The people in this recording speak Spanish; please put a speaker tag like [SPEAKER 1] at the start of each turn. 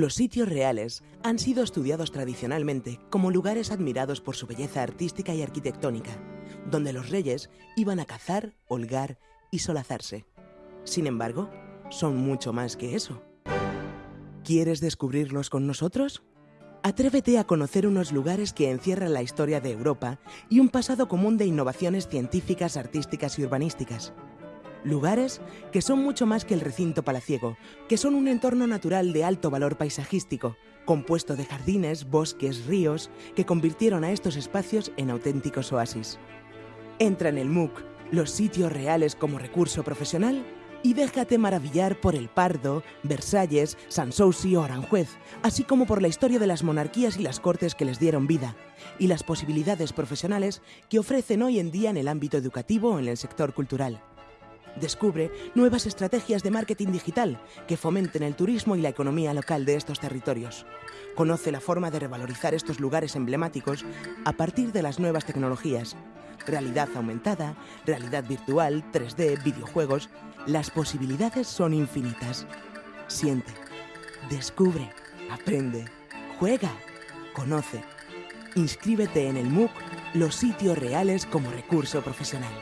[SPEAKER 1] Los sitios reales han sido estudiados tradicionalmente como lugares admirados por su belleza artística y arquitectónica, donde los reyes iban a cazar, holgar y solazarse. Sin embargo, son mucho más que eso. ¿Quieres descubrirlos con nosotros? Atrévete a conocer unos lugares que encierran la historia de Europa y un pasado común de innovaciones científicas, artísticas y urbanísticas. Lugares que son mucho más que el recinto palaciego, que son un entorno natural de alto valor paisajístico, compuesto de jardines, bosques, ríos, que convirtieron a estos espacios en auténticos oasis. Entra en el MOOC, los sitios reales como recurso profesional, y déjate maravillar por el Pardo, Versalles, Sanssouci o Aranjuez, así como por la historia de las monarquías y las cortes que les dieron vida, y las posibilidades profesionales que ofrecen hoy en día en el ámbito educativo o en el sector cultural. Descubre nuevas estrategias de marketing digital que fomenten el turismo y la economía local de estos territorios. Conoce la forma de revalorizar estos lugares emblemáticos a partir de las nuevas tecnologías. Realidad aumentada, realidad virtual, 3D, videojuegos. Las posibilidades son infinitas. Siente, descubre, aprende, juega, conoce. Inscríbete en el MOOC Los sitios reales como recurso profesional.